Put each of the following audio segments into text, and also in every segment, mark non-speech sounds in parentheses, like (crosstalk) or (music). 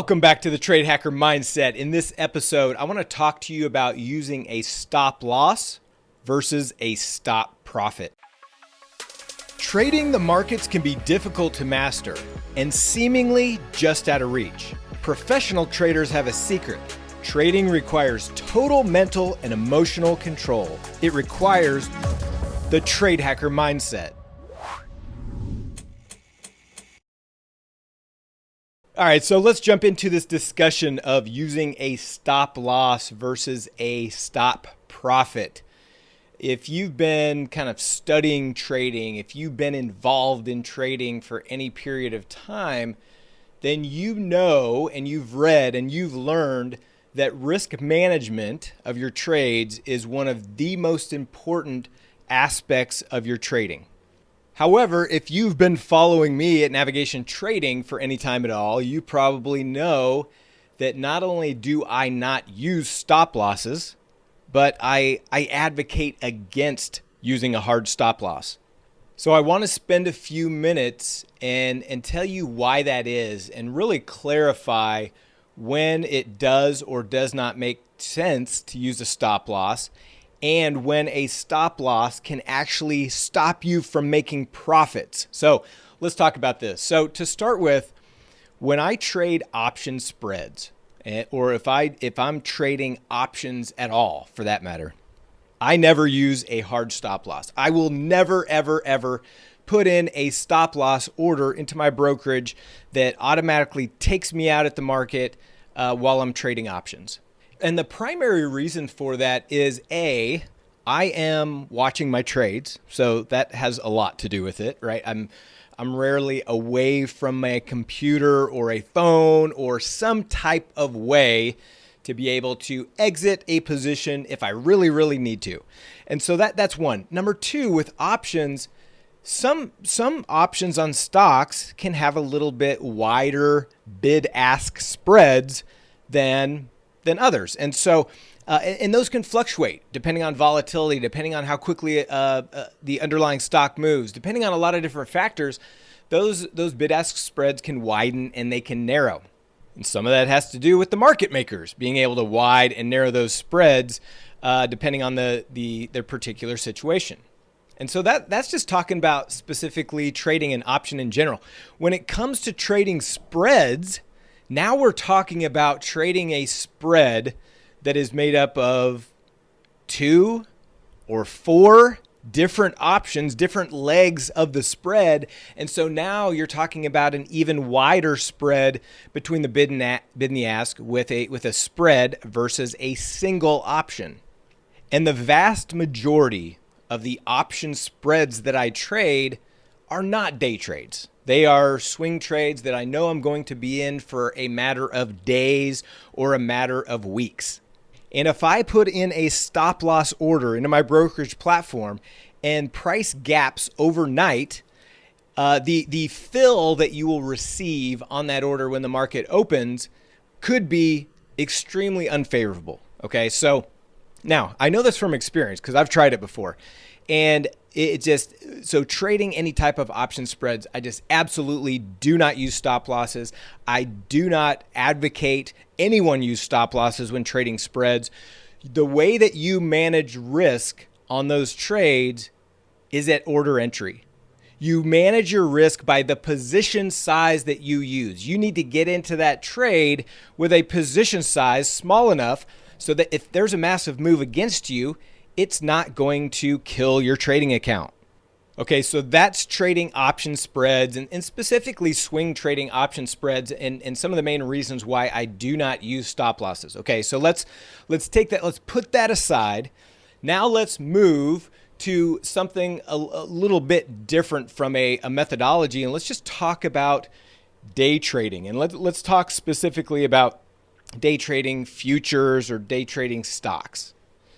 Welcome back to the Trade Hacker Mindset. In this episode, I want to talk to you about using a stop loss versus a stop profit. Trading the markets can be difficult to master and seemingly just out of reach. Professional traders have a secret. Trading requires total mental and emotional control. It requires the Trade Hacker Mindset. All right, so let's jump into this discussion of using a stop loss versus a stop profit. If you've been kind of studying trading, if you've been involved in trading for any period of time, then you know and you've read and you've learned that risk management of your trades is one of the most important aspects of your trading. However, if you've been following me at Navigation Trading for any time at all, you probably know that not only do I not use stop losses, but I, I advocate against using a hard stop loss. So I want to spend a few minutes and, and tell you why that is and really clarify when it does or does not make sense to use a stop loss and when a stop loss can actually stop you from making profits. So let's talk about this. So to start with, when I trade option spreads, eh, or if I if I'm trading options at all for that matter, I never use a hard stop loss. I will never ever ever put in a stop loss order into my brokerage that automatically takes me out at the market uh, while I'm trading options. And the primary reason for that is A, I am watching my trades. So that has a lot to do with it, right? I'm I'm rarely away from my computer or a phone or some type of way to be able to exit a position if I really, really need to. And so that that's one. Number two, with options, some some options on stocks can have a little bit wider bid ask spreads than than others. And so, uh, and, those can fluctuate depending on volatility, depending on how quickly uh, uh, the underlying stock moves, depending on a lot of different factors. Those those bid ask spreads can widen and they can narrow. And some of that has to do with the market makers being able to wide and narrow those spreads uh, depending on the, the their particular situation. And so that that's just talking about specifically trading an option in general. When it comes to trading spreads, now we're talking about trading a spread that is made up of two or four different options, different legs of the spread. And so now you're talking about an even wider spread between the bid and, a- bid and the ask with a, with a spread versus a single option. And the vast majority of the option spreads that I trade are not day trades. They are swing trades that I know I'm going to be in for a matter of days or a matter of weeks. And if I put in a stop loss order into my brokerage platform and price gaps overnight, uh, the the fill that you will receive on that order when the market opens could be extremely unfavorable. Okay, so now I know this from experience because I've tried it before, and it just so trading any type of option spreads i just absolutely do not use stop losses. I do not advocate anyone use stop losses when trading spreads. The way that you manage risk on those trades is at order entry. You manage your risk by the position size that you use. You need to get into that trade with a position size small enough so that if there's a massive move against you it's not going to kill your trading account. Okay, so that's trading option spreads and, and, specifically swing trading option spreads and, and some of the main reasons why I do not use stop losses. Okay, so let's let's take that, let's put that aside. Now let's move to something a, a little bit different from a, a, methodology and let's just talk about day trading. And let, let's talk specifically about day trading futures or day trading stocks.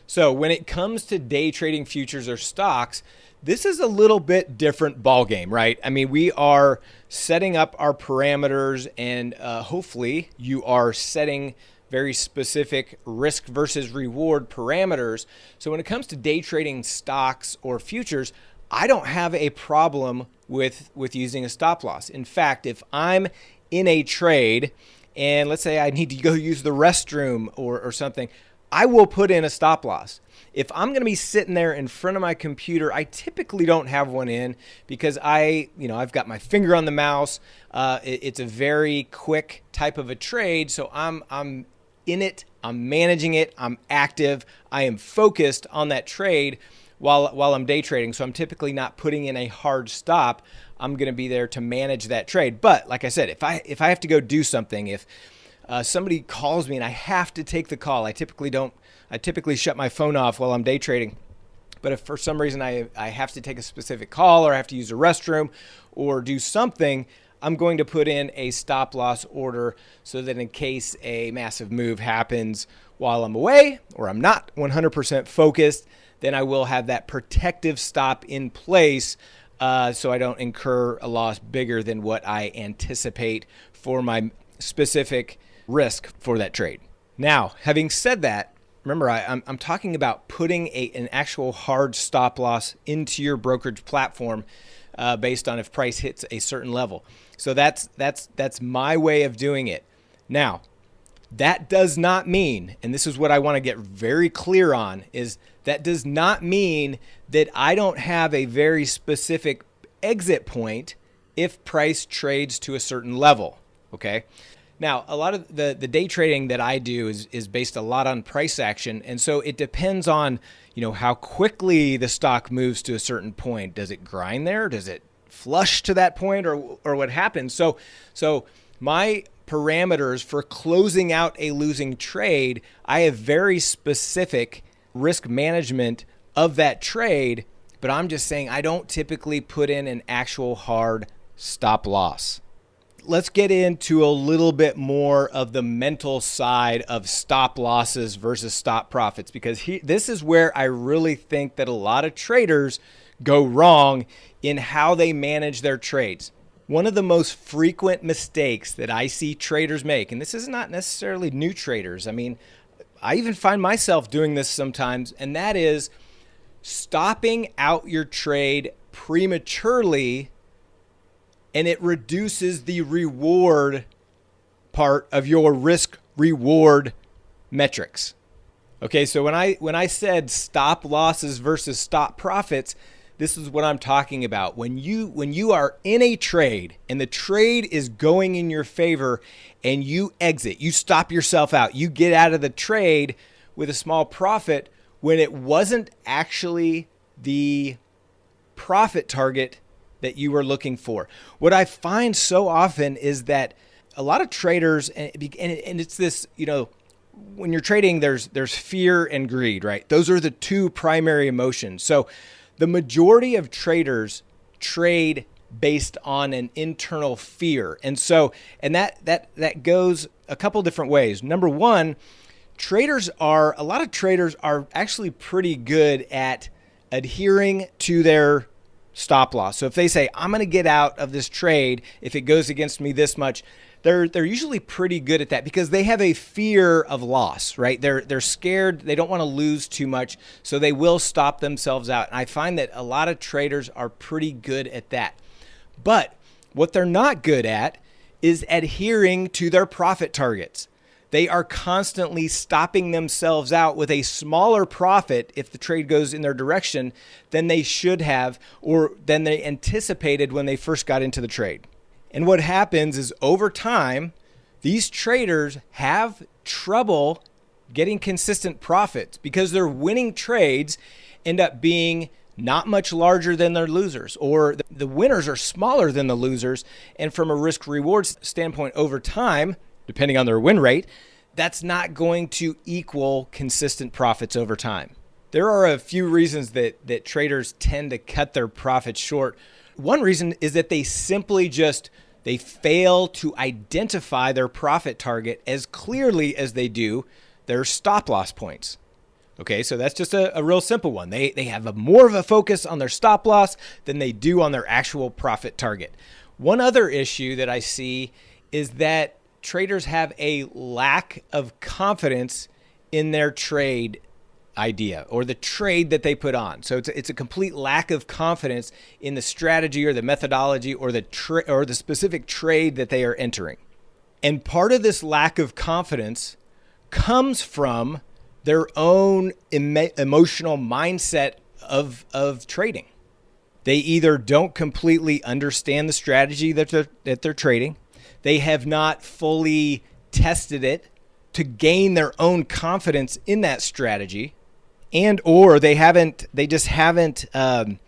So when it comes to day trading futures or stocks, this is a little bit different ball game, right? I mean, we are setting up our parameters, and uh, hopefully, you are setting very specific risk versus reward parameters. So when it comes to day trading stocks or futures, I don't have a problem with with using a stop loss. In fact, if I'm in a trade and let's say I need to go use the restroom or, or something, I will put in a stop loss. If I'm going to be sitting there in front of my computer, I typically don't have one in because I, you know, I've got my finger on the mouse. Uh, it, it's a very quick type of a trade, so I'm I'm in it. I'm managing it. I'm active. I am focused on that trade while while I'm day trading. So I'm typically not putting in a hard stop. I'm going to be there to manage that trade. But like I said, if I if I have to go do something, if uh, somebody calls me and I have to take the call, I typically don't. I typically shut my phone off while I'm day trading. But if for some reason I, I have to take a specific call or I have to use a restroom or do something, I'm going to put in a stop loss order so that in case a massive move happens while I'm away or I'm not 100% focused, then I will have that protective stop in place uh, so I don't incur a loss bigger than what I anticipate for my specific risk for that trade. Now, having said that, remember I, am I'm talking about putting a, an actual hard stop loss into your brokerage platform uh, based on if price hits a certain level. So that's that's that's my way of doing it. Now, that does not mean, and this is what I want to get very clear on, is that does not mean that I don't have a very specific exit point if price trades to a certain level. Okay. Now, a lot of the, the day trading that I do is, is based a lot on price action. And so it depends on, you know, how quickly the stock moves to a certain point. Does it grind there? Does it flush to that point or, or what happens? So, so my parameters for closing out a losing trade, I have very specific risk management of that trade, but I'm just saying I don't typically put in an actual hard stop loss let's get into a little bit more of the mental side of stop losses versus stop profits because he, this is where I really think that a lot of traders go wrong in how they manage their trades. One of the most frequent mistakes that I see traders make, and this is not necessarily new traders, I mean, I even find myself doing this sometimes, and that is stopping out your trade prematurely and it reduces the reward part of your risk reward metrics. Okay, so when I when I said stop losses versus stop profits, this is what I'm talking about. When you when you are in a trade and the trade is going in your favor and you exit, you stop yourself out. You get out of the trade with a small profit when it wasn't actually the profit target that you were looking for. What I find so often is that a lot of traders, and it's this, you know, when you're trading, there's there's fear and greed, right? Those are the two primary emotions. So the majority of traders trade based on an internal fear. And so and that that that goes a couple different ways. Number 1, traders are a lot of traders are actually pretty good at adhering to their stop loss. So if they say, I'm going to get out of this trade if it goes against me this much, they're they're usually pretty good at that because they have a fear of loss, right? They're they're scared, they don't want to lose too much, so they will stop themselves out. And I find that a lot of traders are pretty good at that. But what they're not good at is adhering to their profit targets they are constantly stopping themselves out with a smaller profit if the trade goes in their direction than they should have or than they anticipated when they first got into the trade. And what happens is over time, these traders have trouble getting consistent profits because their winning trades end up being not much larger than their losers, or the winners are smaller than the losers. And from a risk reward standpoint, over time, depending on their win rate, that's not going to equal consistent profits over time. There are a few reasons that, that traders tend to cut their profits short. One reason is that they simply just they fail to identify their profit target as clearly as they do their stop loss points. Okay, so that's just a, a real simple one. They, they have a more of a focus on their stop loss than they do on their actual profit target. One other issue that I see is that traders have a lack of confidence in their trade idea or the trade that they put on. So it's a, it's a complete lack of confidence in the strategy or the methodology or the or the specific trade that they are entering. And part of this lack of confidence comes from their own emo- emotional mindset of, of trading. They either don't completely understand the strategy that they're, that they're trading, they have not fully tested it to gain their own confidence in that strategy, and or they haven't they just haven't um,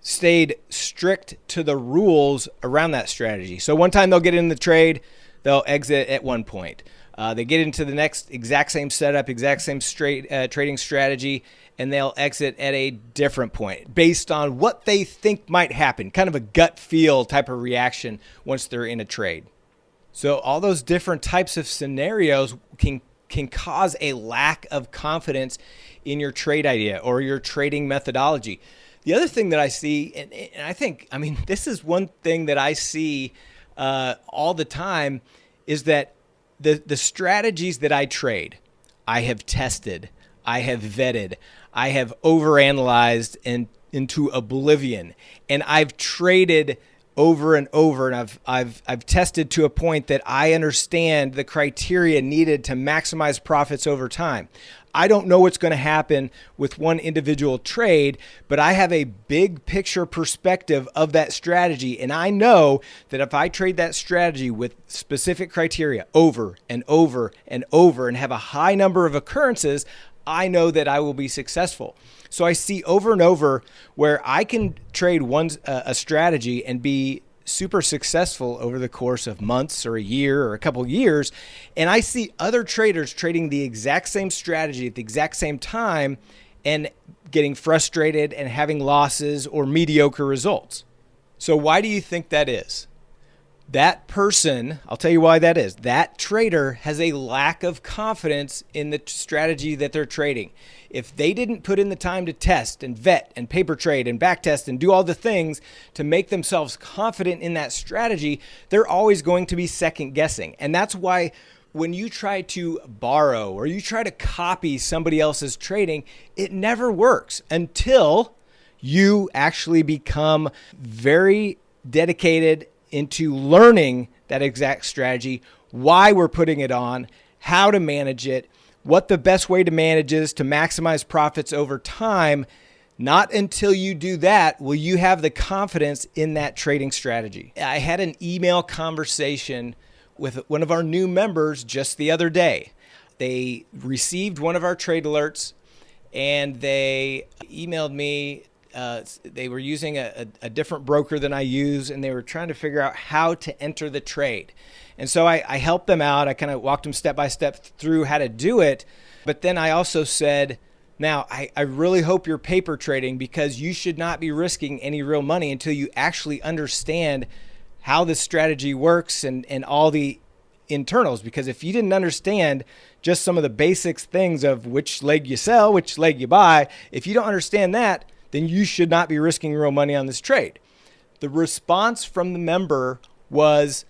stayed strict to the rules around that strategy. So one time they'll get in the trade, they'll exit at one point. Uh, they get into the next exact same setup, exact same straight uh, trading strategy, and they'll exit at a different point based on what they think might happen, kind of a gut feel type of reaction once they're in a trade. So all those different types of scenarios can can cause a lack of confidence in your trade idea or your trading methodology. The other thing that I see, and, and I think, I mean, (laughs) this is one thing that I see uh, all the time, is that the the strategies that I trade, I have tested, I have vetted, I have overanalyzed and into oblivion, and I've traded over and over and I've I've I've tested to a point that I understand the criteria needed to maximize profits over time. I don't know what's going to happen with one individual trade, but I have a big picture perspective of that strategy. And I know that if I trade that strategy with specific criteria over and over and over and have a high number of occurrences, I know that I will be successful. So I see over and over where I can trade one uh, a strategy and be super successful over the course of months or a year or a couple years. And I see other traders trading the exact same strategy at the exact same time and getting frustrated and having losses or mediocre results. So, why do you think that is? That person, I'll tell you why that is. That trader has a lack of confidence in the strategy that they're trading if they didn't put in the time to test and vet and paper trade and back test and do all the things to make themselves confident in that strategy, they're always going to be second guessing. And that's why when you try to borrow or you try to copy somebody else's trading, it never works until you actually become very dedicated into learning that exact strategy, why we're putting it on, how to manage it, what the best way to manage is to maximize profits over time. Not until you do that will you have the confidence in that trading strategy. I had an email conversation with one of our new members just the other day. They received one of our trade alerts and they emailed me. Uh, they were using a, a, a different broker than I use, and they were trying to figure out how to enter the trade. And so I, I helped them out. I kind of walked them step by step through how to do it. But then I also said, now, I, I really hope you're paper trading because you should not be risking any real money until you actually understand how this strategy works and, and all the internals. Because if you didn't understand just some of the basics things of which leg you sell, which leg you buy, if you don't understand that, then you should not be risking real money on this trade. The response from the member was,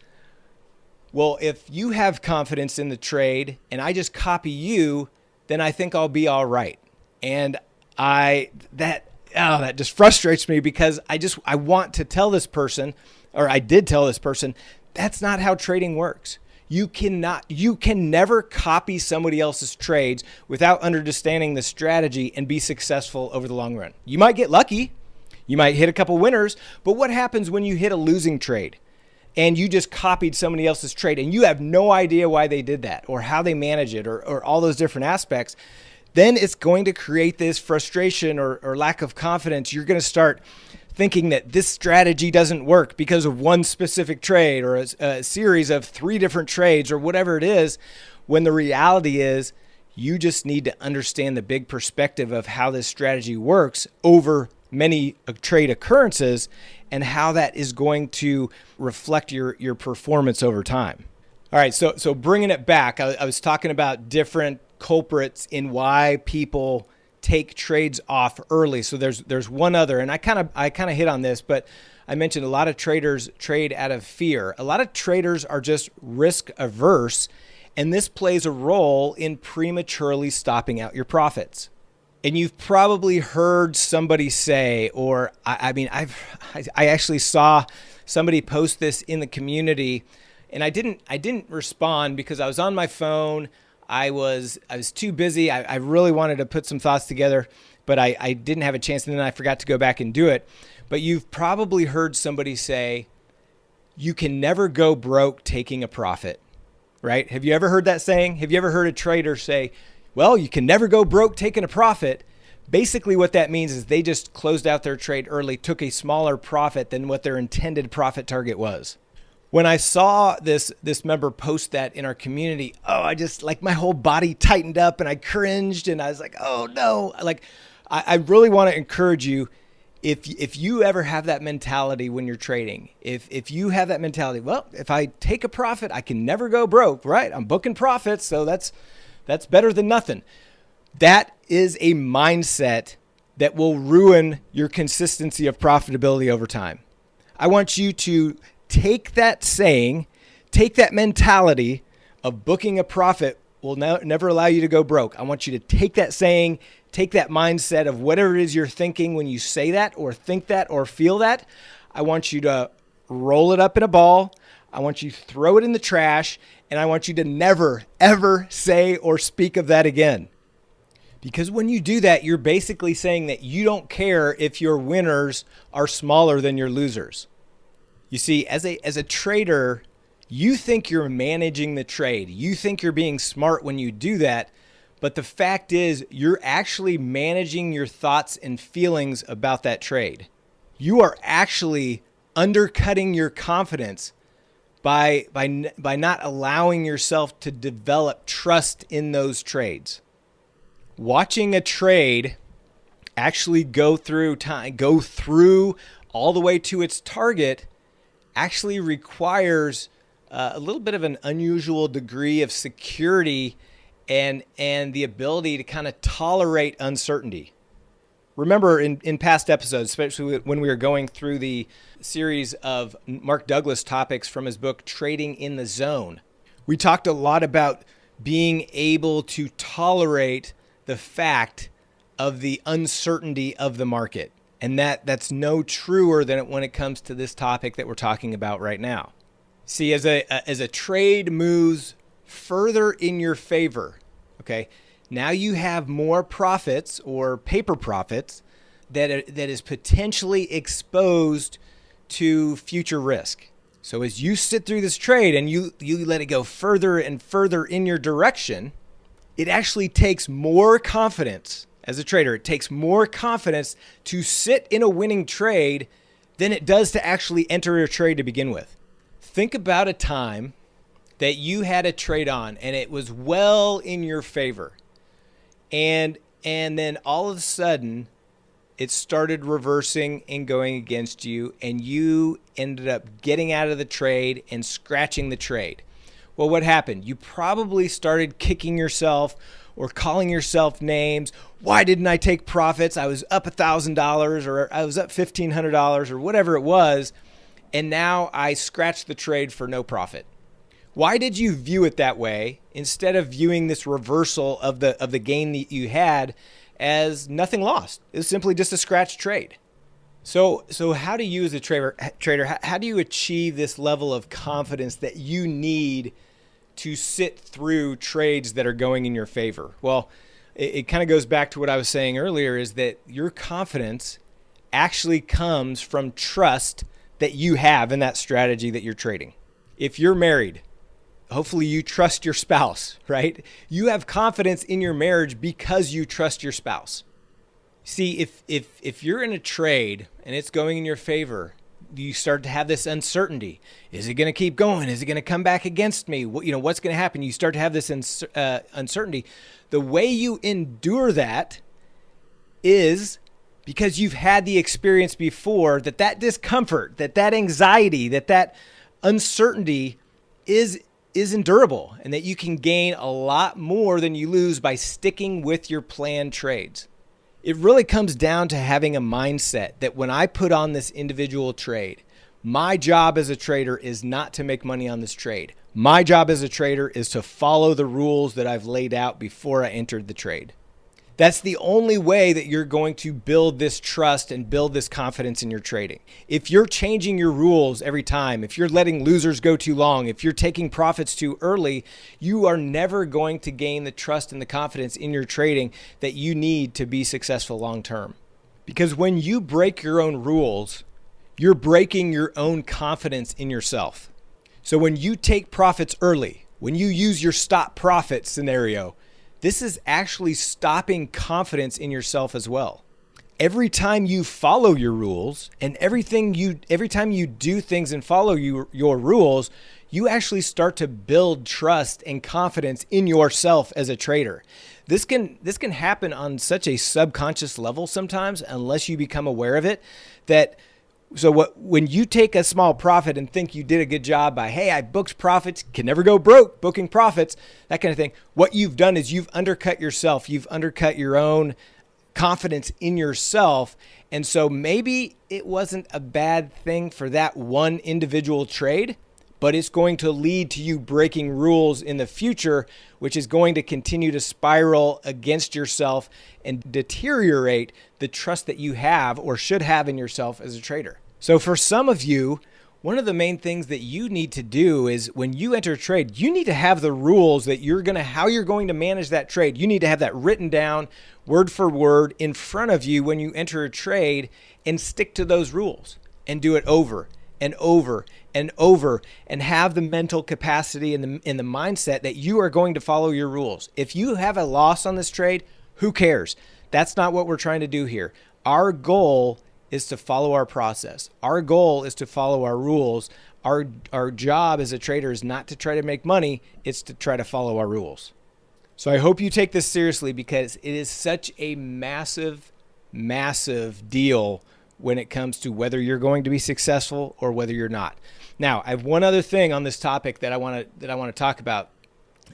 well, if you have confidence in the trade and I just copy you, then I think I'll be all right. And I that oh that just frustrates me because I just I want to tell this person or I did tell this person that's not how trading works. You cannot you can never copy somebody else's trades without understanding the strategy and be successful over the long run. You might get lucky, you might hit a couple winners, but what happens when you hit a losing trade? and you just copied somebody else's trade and you have no idea why they did that or how they manage it or, or all those different aspects, then it's going to create this frustration or, or lack of confidence. You're going to start thinking that this strategy doesn't work because of one specific trade or a, a series of three different trades or whatever it is, when the reality is you just need to understand the big perspective of how this strategy works over many uh, trade occurrences and how that is going to reflect your your performance over time. All right, so so bringing it back, I, I was talking about different culprits in why people take trades off early. So there's there's one other, and I kind of I kind of hit on this, but I mentioned a lot of traders trade out of fear. A lot of traders are just risk averse, and this plays a role in prematurely stopping out your profits and you've probably heard somebody say, or I, I mean, I've I actually saw somebody post this in the community, and I didn't I didn't respond because I was on my phone. I was I was too busy. I, I really wanted to put some thoughts together, but I, I didn't have a chance, and then I forgot to go back and do it. But you've probably heard somebody say, "You can never go broke taking a profit." Right? Have you ever heard that saying? Have you ever heard a trader say, "Well, you can never go broke taking a profit"? Basically, what that means is they just closed out their trade early, took a smaller profit than what their intended profit target was when I saw this this member post that in our community, oh, I just like my whole body tightened up and I cringed and I was like, oh no, like I, I really want to encourage you. If, if you ever have that mentality when you're trading, if, if you have that mentality, well, if I take a profit, I can never go broke, right? I'm booking profits, so that's that's better than nothing. That is a mindset that will ruin your consistency of profitability over time. I want you to take that saying, take that mentality of booking a profit will no, never allow you to go broke. I want you to take that saying, take that mindset of whatever it is you're thinking when you say that or think that or feel that. I want you to roll it up in a ball. I want you to throw it in the trash and I want you to never, ever say or speak of that again. Because when you do that, you're basically saying that you don't care if your winners are smaller than your losers. You see, as a as a trader, you think you're managing the trade. You think you're being smart when you do that, but the fact is you're actually managing your thoughts and feelings about that trade. You are actually undercutting your confidence by by by not allowing yourself to develop trust in those trades. Watching a trade actually go through time go through all the way to its target actually requires uh, a little bit of an unusual degree of security and and the ability to kind of tolerate uncertainty. Remember in, in past episodes, especially when we were going through the series of Mark Douglas topics from his book Trading in the Zone, we talked a lot about being able to tolerate the fact of the uncertainty of the market. And that that's no truer than when it comes to this topic that we're talking about right now. See, as a as a trade moves further in your favor, okay, now you have more profits or paper profits that are, that is potentially exposed to future risk. So as you sit through this trade and you you let it go further and further in your direction, it actually takes more confidence as a trader. It takes more confidence to sit in a winning trade than it does to actually enter a trade to begin with. Think about a time that you had a trade on and it was well in your favor. And and then all of a sudden it started reversing and going against you and you ended up getting out of the trade and scratching the trade. Well, what happened? You probably started kicking yourself or calling yourself names. Why didn't I take profits? I was up a $1,000 or I was up $1,500 or whatever it was. And now I scratched the trade for no profit. Why did you view it that way instead of viewing this reversal of the of the gain that you had as nothing lost? It's simply just a scratch trade. So, so how do you as a trader, trader, how, how do you achieve this level of confidence that you need to sit through trades that are going in your favor? Well, it, it kind of goes back to what I was saying earlier is that your confidence actually comes from trust that you have in that strategy that you're trading. If you're married, hopefully you trust your spouse, (laughs) right? You have confidence in your marriage because you trust your spouse. See, if if if you're in a trade and it's going in your favor, you start to have this uncertainty. Is it going to keep going? Is it going to come back against me? What, you know, what's going to happen? You start to have this uh, uncertainty. The way you endure that is because you've had the experience before that that discomfort, that that anxiety, that that uncertainty is is endurable and that you can gain a lot more than you lose by sticking with your planned trades. It really comes down to having a mindset that when I put on this individual trade, my job as a trader is not to make money on this trade. My job as a trader is to follow the rules that I've laid out before I entered the trade. That's the only way that you're going to build this trust and build this confidence in your trading. If you're changing your rules every time, if you're letting losers go too long, if you're taking profits too early, you are never going to gain the trust and the confidence in your trading that you need to be successful long term. Because when you break your own rules, you're breaking your own confidence in yourself. So when you take profits early, when you use your stop profit scenario, this is actually stopping confidence in yourself as well. Every time you follow your rules and everything you every time you do things and follow your, your rules, you actually start to build trust and confidence in yourself as a trader. This can this can happen on such a subconscious level sometimes unless you become aware of it that so what when you take a small profit and think you did a good job by hey I booked profits can never go broke booking profits that kind of thing what you've done is you've undercut yourself. You've undercut your own confidence in yourself. And so maybe it wasn't a bad thing for that one individual trade but it's going to lead to you breaking rules in the future which is going to continue to spiral against yourself and deteriorate the trust that you have or should have in yourself as a trader. So for some of you, one of the main things that you need to do is when you enter a trade, you need to have the rules that you're going to, how you're going to manage that trade. You need to have that written down word for word in front of you when you enter a trade and stick to those rules and do it over and over and over and have the mental capacity and the, and the mindset that you are going to follow your rules. If you have a loss on this trade, who cares? That's not what we're trying to do here. Our goal is to follow our process. Our goal is to follow our rules. Our, our job as a trader is not to try to make money, it's to try to follow our rules. So I hope you take this seriously because it is such a massive, massive deal when it comes to whether you're going to be successful or whether you're not. Now, I have one other thing on this topic that I want to that I want to talk about,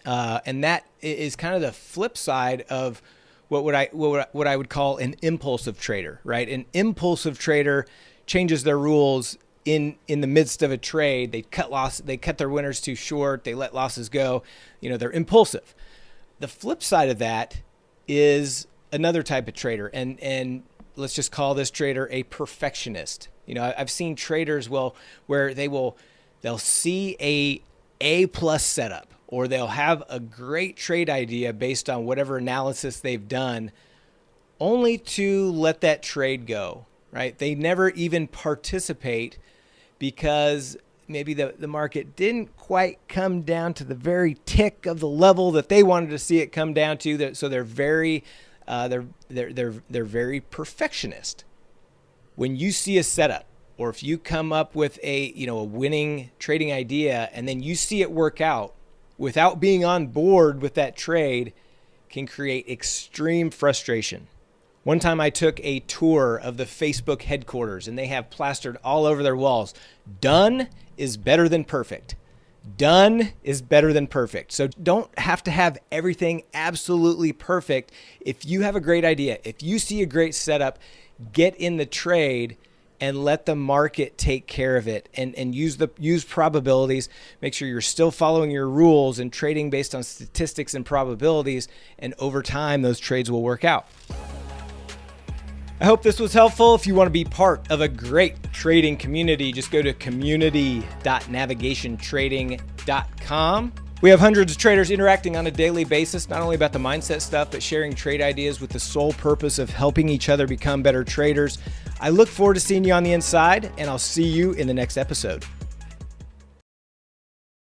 uh, and that is kind of the flip side of what would I what would what I would call an impulsive trader, right? An impulsive trader changes their rules in in the midst of a trade. They cut loss, they cut their winners too short. They let losses go. You know, they're impulsive. The flip side of that is another type of trader, and and let's just call this trader a perfectionist. You know, I've seen traders well where they will they'll see a A plus setup or they'll have a great trade idea based on whatever analysis they've done only to let that trade go, right? They never even participate because maybe the, the market didn't quite come down to the very tick of the level that they wanted to see it come down to. So they're very uh, they're they're they're they're very perfectionist. When you see a setup, or if you come up with a you know a winning trading idea and then you see it work out without being on board with that trade, can create extreme frustration. One time I took a tour of the Facebook headquarters and they have plastered all over their walls. Done is better than perfect. Done is better than perfect. So don't have to have everything absolutely perfect. If you have a great idea, if you see a great setup, get in the trade and let the market take care of it and, and use the use probabilities. Make sure you're still following your rules and trading based on statistics and probabilities. And over time, those trades will work out. I hope this was helpful. If you want to be part of a great trading community, just go to community.navigationtrading.com. We have hundreds of traders interacting on a daily basis, not only about the mindset stuff, but sharing trade ideas with the sole purpose of helping each other become better traders. I look forward to seeing you on the inside, and I'll see you in the next episode.